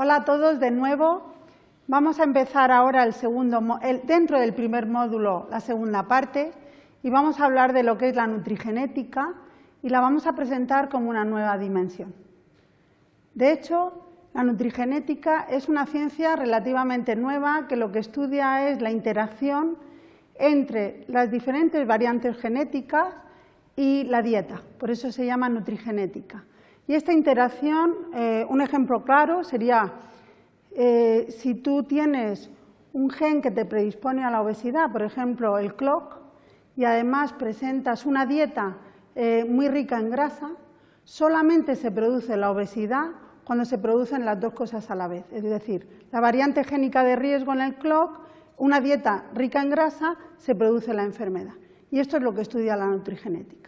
Hola a todos de nuevo. Vamos a empezar ahora el segundo, dentro del primer módulo la segunda parte y vamos a hablar de lo que es la nutrigenética y la vamos a presentar como una nueva dimensión. De hecho, la nutrigenética es una ciencia relativamente nueva que lo que estudia es la interacción entre las diferentes variantes genéticas y la dieta, por eso se llama nutrigenética. Y esta interacción, eh, un ejemplo claro sería eh, si tú tienes un gen que te predispone a la obesidad, por ejemplo el CLOC, y además presentas una dieta eh, muy rica en grasa, solamente se produce la obesidad cuando se producen las dos cosas a la vez. Es decir, la variante génica de riesgo en el CLOC, una dieta rica en grasa, se produce la enfermedad. Y esto es lo que estudia la nutrigenética.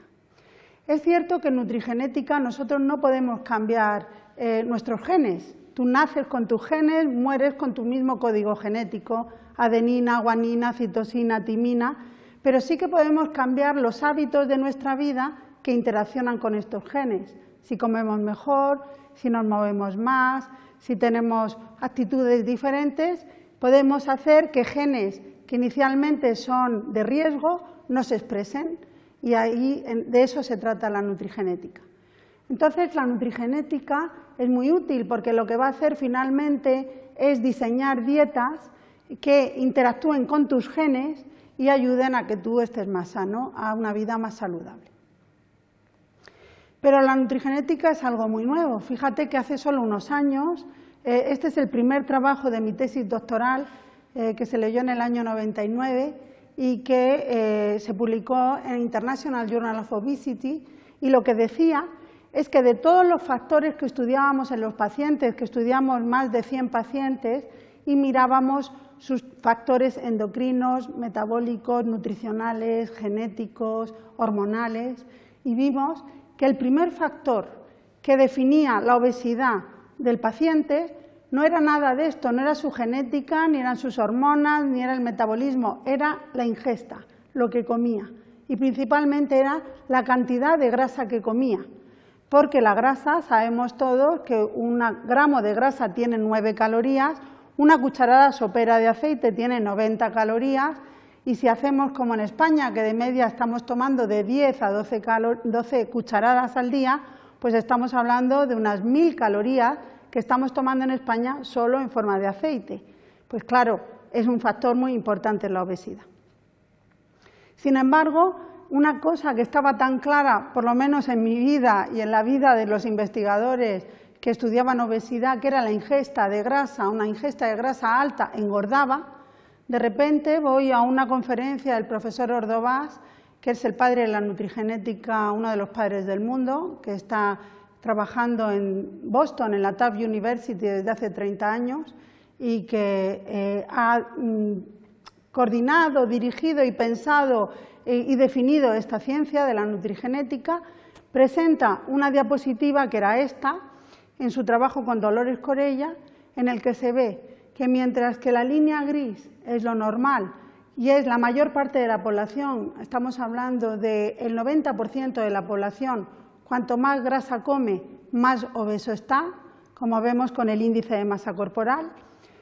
Es cierto que en nutrigenética nosotros no podemos cambiar eh, nuestros genes. Tú naces con tus genes, mueres con tu mismo código genético, adenina, guanina, citosina, timina, pero sí que podemos cambiar los hábitos de nuestra vida que interaccionan con estos genes. Si comemos mejor, si nos movemos más, si tenemos actitudes diferentes, podemos hacer que genes que inicialmente son de riesgo no se expresen y ahí de eso se trata la nutrigenética. Entonces, la nutrigenética es muy útil porque lo que va a hacer finalmente es diseñar dietas que interactúen con tus genes y ayuden a que tú estés más sano, a una vida más saludable. Pero la nutrigenética es algo muy nuevo. Fíjate que hace solo unos años, eh, este es el primer trabajo de mi tesis doctoral eh, que se leyó en el año 99 y que eh, se publicó en International Journal of Obesity y lo que decía es que de todos los factores que estudiábamos en los pacientes, que estudiamos más de 100 pacientes y mirábamos sus factores endocrinos, metabólicos, nutricionales, genéticos, hormonales, y vimos que el primer factor que definía la obesidad del paciente no era nada de esto, no era su genética, ni eran sus hormonas, ni era el metabolismo, era la ingesta, lo que comía. Y principalmente era la cantidad de grasa que comía. Porque la grasa, sabemos todos que un gramo de grasa tiene 9 calorías, una cucharada sopera de aceite tiene 90 calorías y si hacemos como en España, que de media estamos tomando de 10 a 12, cucharadas al día, pues estamos hablando de unas 1.000 calorías que estamos tomando en España solo en forma de aceite. Pues claro, es un factor muy importante en la obesidad. Sin embargo, una cosa que estaba tan clara, por lo menos en mi vida y en la vida de los investigadores que estudiaban obesidad, que era la ingesta de grasa, una ingesta de grasa alta engordaba, de repente voy a una conferencia del profesor Ordovás, que es el padre de la nutrigenética, uno de los padres del mundo, que está trabajando en Boston, en la Taft University, desde hace 30 años y que eh, ha mm, coordinado, dirigido y pensado eh, y definido esta ciencia de la nutrigenética, presenta una diapositiva que era esta, en su trabajo con Dolores Corella, en el que se ve que mientras que la línea gris es lo normal y es la mayor parte de la población, estamos hablando del 90% de la población, cuanto más grasa come, más obeso está, como vemos con el índice de masa corporal.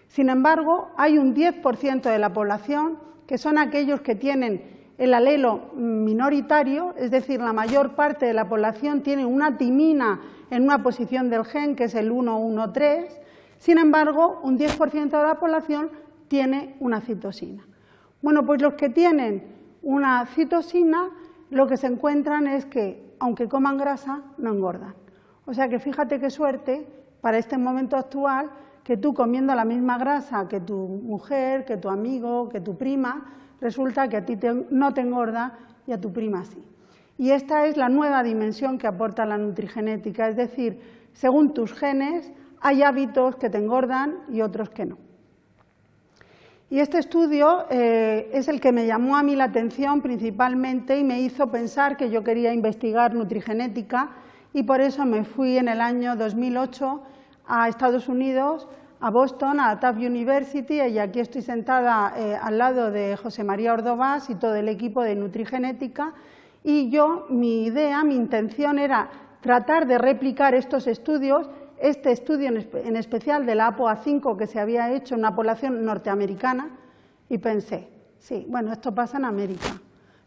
Sin embargo, hay un 10% de la población que son aquellos que tienen el alelo minoritario, es decir, la mayor parte de la población tiene una timina en una posición del gen que es el 113, sin embargo, un 10% de la población tiene una citosina. Bueno, pues los que tienen una citosina, lo que se encuentran es que, aunque coman grasa, no engordan. O sea que fíjate qué suerte para este momento actual que tú comiendo la misma grasa que tu mujer, que tu amigo, que tu prima, resulta que a ti no te engorda y a tu prima sí. Y esta es la nueva dimensión que aporta la nutrigenética, es decir, según tus genes hay hábitos que te engordan y otros que no. Y este estudio eh, es el que me llamó a mí la atención principalmente y me hizo pensar que yo quería investigar nutrigenética y por eso me fui en el año 2008 a Estados Unidos, a Boston, a Taft University y aquí estoy sentada eh, al lado de José María Ordovás y todo el equipo de nutrigenética. Y yo, mi idea, mi intención era tratar de replicar estos estudios este estudio en especial de la APOA5 que se había hecho en una población norteamericana y pensé, sí, bueno, esto pasa en América,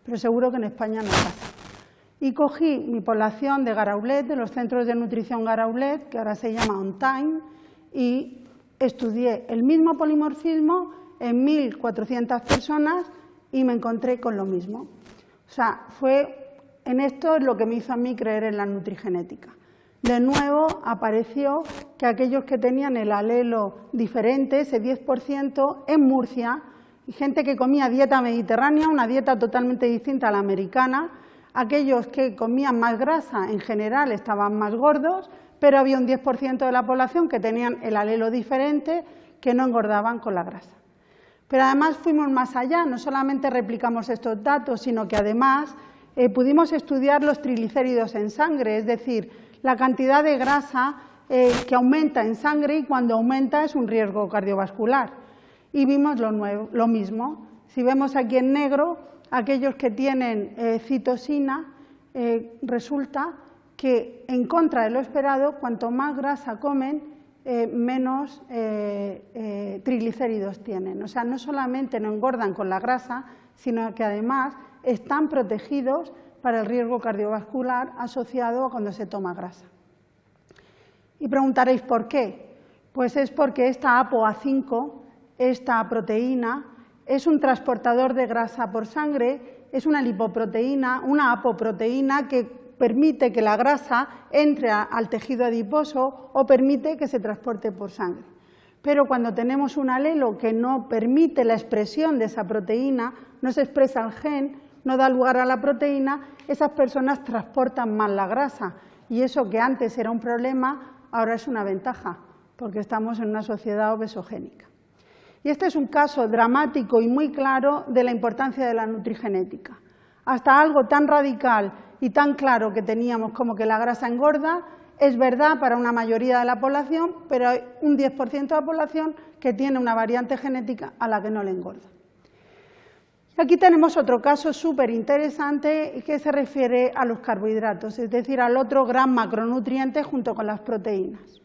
pero seguro que en España no pasa. Y cogí mi población de Garaulet, de los centros de nutrición Garaulet, que ahora se llama On Time, y estudié el mismo polimorfismo en 1.400 personas y me encontré con lo mismo. O sea, fue en esto lo que me hizo a mí creer en la nutrigenética. De nuevo apareció que aquellos que tenían el alelo diferente, ese 10%, en Murcia, gente que comía dieta mediterránea, una dieta totalmente distinta a la americana, aquellos que comían más grasa en general estaban más gordos, pero había un 10% de la población que tenían el alelo diferente, que no engordaban con la grasa. Pero además fuimos más allá, no solamente replicamos estos datos, sino que además eh, pudimos estudiar los triglicéridos en sangre, es decir, la cantidad de grasa eh, que aumenta en sangre y cuando aumenta es un riesgo cardiovascular. Y vimos lo, mismo. Si vemos aquí en negro, aquellos que tienen eh, citosina, resulta que en contra de lo esperado, cuanto más grasa comen, menos triglicéridos tienen. O sea, no solamente no engordan con la grasa, sino que además están protegidos para el riesgo cardiovascular asociado a cuando se toma grasa. Y preguntaréis por qué. Pues es porque esta ApoA5, esta proteína, es un transportador de grasa por sangre, es una lipoproteína, una apoproteína que permite que la grasa entre al tejido adiposo o permite que se transporte por sangre. Pero cuando tenemos un alelo que no permite la expresión de esa proteína, no se expresa el gen, no da lugar a la proteína, esas personas transportan mal la grasa y eso que antes era un problema, ahora es una ventaja, porque estamos en una sociedad obesogénica. Y este es un caso dramático y muy claro de la importancia de la nutrigenética. Hasta algo tan radical y tan claro que teníamos como que la grasa engorda, es verdad para una mayoría de la población, pero hay un 10% de la población que tiene una variante genética a la que no le engorda. Aquí tenemos otro caso súper interesante que se refiere a los carbohidratos, es decir, al otro gran macronutriente junto con las proteínas,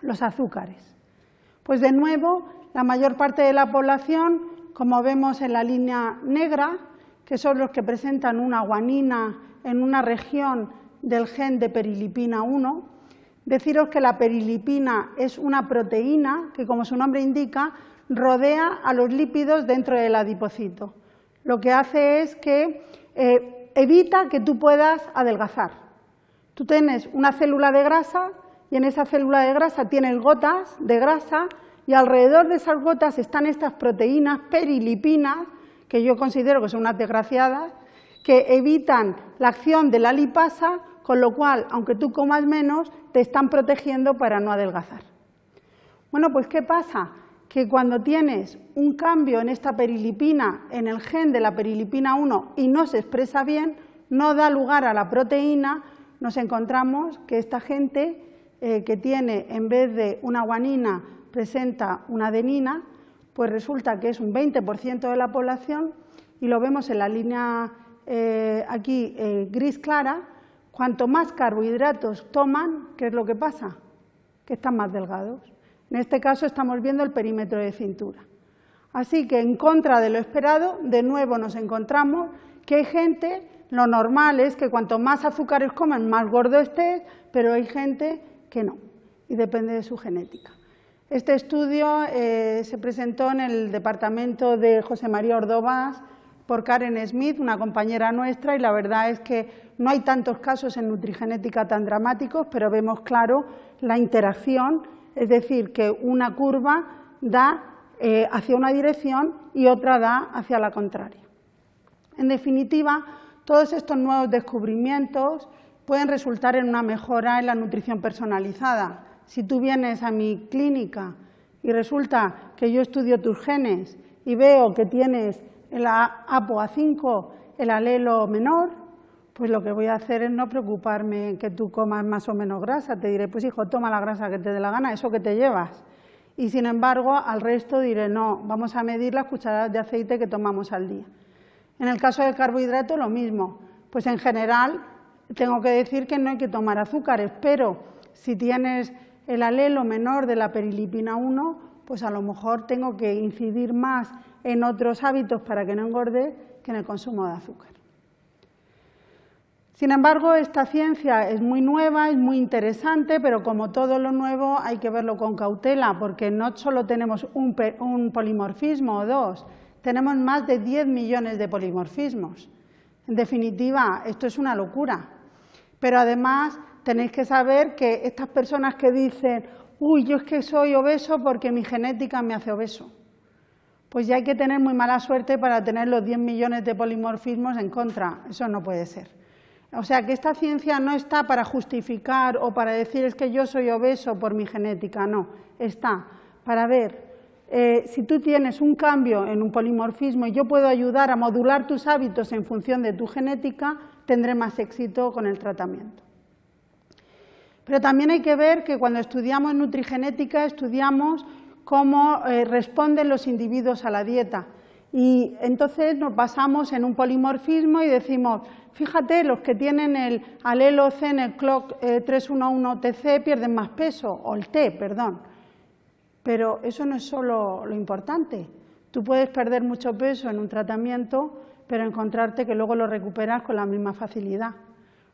los azúcares. Pues de nuevo, la mayor parte de la población, como vemos en la línea negra, que son los que presentan una guanina en una región del gen de perilipina 1, deciros que la perilipina es una proteína que, como su nombre indica, rodea a los lípidos dentro del adipocito lo que hace es que eh, evita que tú puedas adelgazar. Tú tienes una célula de grasa y en esa célula de grasa tienes gotas de grasa y alrededor de esas gotas están estas proteínas perilipinas, que yo considero que son unas desgraciadas, que evitan la acción de la lipasa, con lo cual, aunque tú comas menos, te están protegiendo para no adelgazar. Bueno, pues ¿qué pasa? Que cuando tienes un cambio en esta perilipina, en el gen de la perilipina 1 y no se expresa bien, no da lugar a la proteína, nos encontramos que esta gente eh, que tiene en vez de una guanina presenta una adenina, pues resulta que es un 20% de la población y lo vemos en la línea eh, aquí eh, gris clara, cuanto más carbohidratos toman, ¿qué es lo que pasa? Que están más delgados. En este caso estamos viendo el perímetro de cintura. Así que en contra de lo esperado, de nuevo nos encontramos que hay gente, lo normal es que cuanto más azúcares comen, más gordo estés, pero hay gente que no, y depende de su genética. Este estudio eh, se presentó en el departamento de José María Ordovás por Karen Smith, una compañera nuestra, y la verdad es que no hay tantos casos en nutrigenética tan dramáticos, pero vemos claro la interacción es decir, que una curva da eh, hacia una dirección y otra da hacia la contraria. En definitiva, todos estos nuevos descubrimientos pueden resultar en una mejora en la nutrición personalizada. Si tú vienes a mi clínica y resulta que yo estudio tus genes y veo que tienes el ApoA5, el alelo menor, pues lo que voy a hacer es no preocuparme en que tú comas más o menos grasa. Te diré, pues hijo, toma la grasa que te dé la gana, eso que te llevas. Y sin embargo, al resto diré, no, vamos a medir las cucharadas de aceite que tomamos al día. En el caso del carbohidrato, lo mismo. Pues en general, tengo que decir que no hay que tomar azúcares, pero si tienes el alelo menor de la perilipina 1, pues a lo mejor tengo que incidir más en otros hábitos para que no engorde que en el consumo de azúcar. Sin embargo, esta ciencia es muy nueva, es muy interesante, pero como todo lo nuevo hay que verlo con cautela, porque no solo tenemos un, polimorfismo o dos, tenemos más de 10 millones de polimorfismos. En definitiva, esto es una locura. Pero además tenéis que saber que estas personas que dicen, uy, yo es que soy obeso porque mi genética me hace obeso, pues ya hay que tener muy mala suerte para tener los 10 millones de polimorfismos en contra. Eso no puede ser. O sea, que esta ciencia no está para justificar o para decir es que yo soy obeso por mi genética, no, está para ver eh, si tú tienes un cambio en un polimorfismo y yo puedo ayudar a modular tus hábitos en función de tu genética, tendré más éxito con el tratamiento. Pero también hay que ver que cuando estudiamos nutrigenética estudiamos cómo eh, responden los individuos a la dieta y entonces nos basamos en un polimorfismo y decimos, fíjate, los que tienen el alelo C en el clock 311TC eh, pierden más peso, o el T, perdón. Pero eso no es solo lo importante. Tú puedes perder mucho peso en un tratamiento, pero encontrarte que luego lo recuperas con la misma facilidad.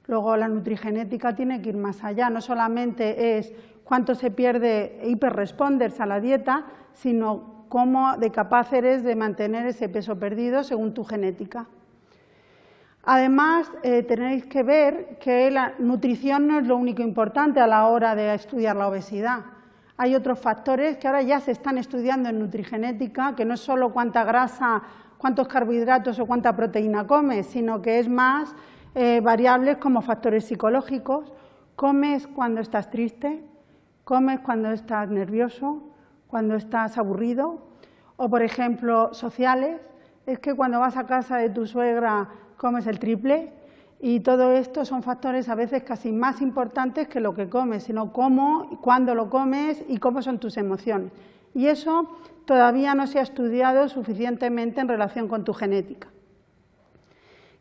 Luego la nutrigenética tiene que ir más allá, no solamente es cuánto se pierde hiperresponders a la dieta, sino cómo de capaz eres de mantener ese peso perdido según tu genética. Además, eh, tenéis que ver que la nutrición no es lo único importante a la hora de estudiar la obesidad. Hay otros factores que ahora ya se están estudiando en nutrigenética, que no es solo cuánta grasa, cuántos carbohidratos o cuánta proteína comes, sino que es más eh, variables como factores psicológicos. Comes cuando estás triste, comes cuando estás nervioso, cuando estás aburrido, o por ejemplo sociales, es que cuando vas a casa de tu suegra comes el triple y todo esto son factores a veces casi más importantes que lo que comes, sino cómo, cuándo lo comes y cómo son tus emociones. Y eso todavía no se ha estudiado suficientemente en relación con tu genética.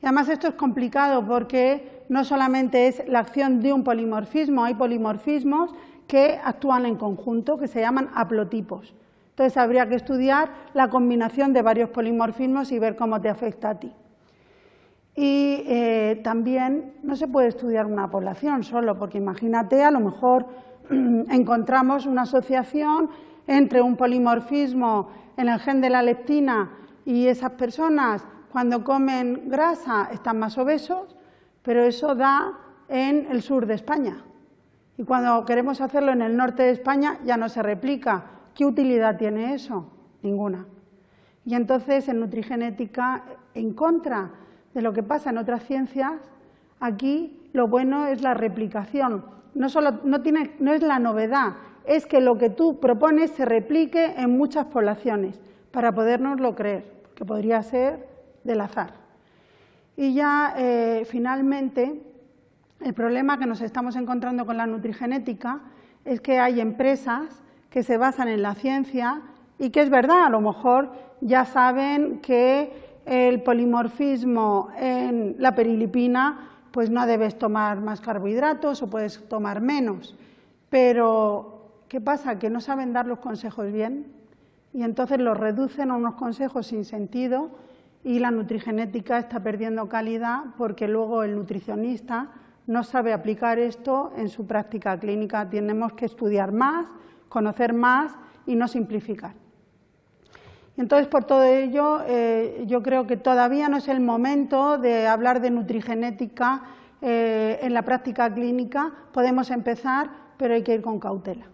Y además esto es complicado porque no solamente es la acción de un polimorfismo, hay polimorfismos que actúan en conjunto, que se llaman haplotipos. Entonces habría que estudiar la combinación de varios polimorfismos y ver cómo te afecta a ti. Y eh, también no se puede estudiar una población solo, porque imagínate, a lo mejor encontramos una asociación entre un polimorfismo en el gen de la leptina y esas personas cuando comen grasa están más obesos, pero eso da en el sur de España. Y cuando queremos hacerlo en el norte de España ya no se replica. ¿Qué utilidad tiene eso? Ninguna. Y entonces en nutrigenética, en contra de lo que pasa en otras ciencias, aquí lo bueno es la replicación. No, solo, no, tiene, no es la novedad, es que lo que tú propones se replique en muchas poblaciones para podernoslo creer, que podría ser del azar. Y ya eh, finalmente el problema que nos estamos encontrando con la nutrigenética es que hay empresas que se basan en la ciencia y que es verdad, a lo mejor ya saben que el polimorfismo en la perilipina pues no debes tomar más carbohidratos o puedes tomar menos. Pero, ¿qué pasa? Que no saben dar los consejos bien y entonces los reducen a unos consejos sin sentido y la nutrigenética está perdiendo calidad porque luego el nutricionista no sabe aplicar esto en su práctica clínica. Tenemos que estudiar más, conocer más y no simplificar. Entonces, por todo ello, eh, yo creo que todavía no es el momento de hablar de nutrigenética eh, en la práctica clínica. Podemos empezar, pero hay que ir con cautela.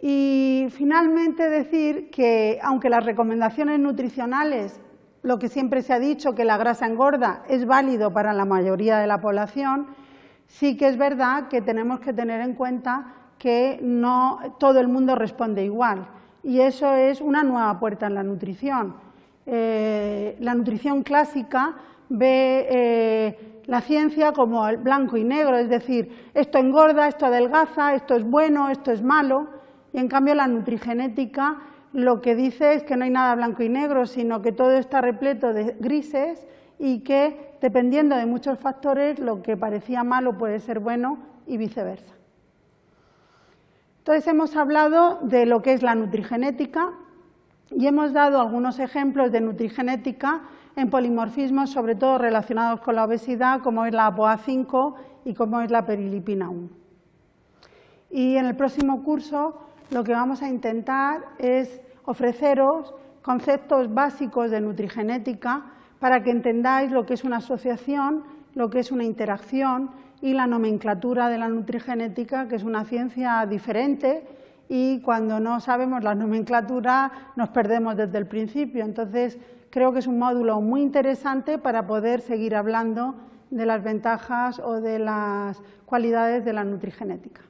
Y finalmente decir que, aunque las recomendaciones nutricionales lo que siempre se ha dicho, que la grasa engorda, es válido para la mayoría de la población, sí que es verdad que tenemos que tener en cuenta que no todo el mundo responde igual. Y eso es una nueva puerta en la nutrición. Eh, la nutrición clásica ve eh, la ciencia como el blanco y negro, es decir, esto engorda, esto adelgaza, esto es bueno, esto es malo, y en cambio la nutrigenética lo que dice es que no hay nada blanco y negro, sino que todo está repleto de grises y que, dependiendo de muchos factores, lo que parecía malo puede ser bueno y viceversa. Entonces hemos hablado de lo que es la nutrigenética y hemos dado algunos ejemplos de nutrigenética en polimorfismos, sobre todo relacionados con la obesidad, como es la APOA5 y como es la perilipina 1. Y en el próximo curso lo que vamos a intentar es ofreceros conceptos básicos de nutrigenética para que entendáis lo que es una asociación, lo que es una interacción y la nomenclatura de la nutrigenética, que es una ciencia diferente y cuando no sabemos la nomenclatura nos perdemos desde el principio. Entonces, creo que es un módulo muy interesante para poder seguir hablando de las ventajas o de las cualidades de la nutrigenética.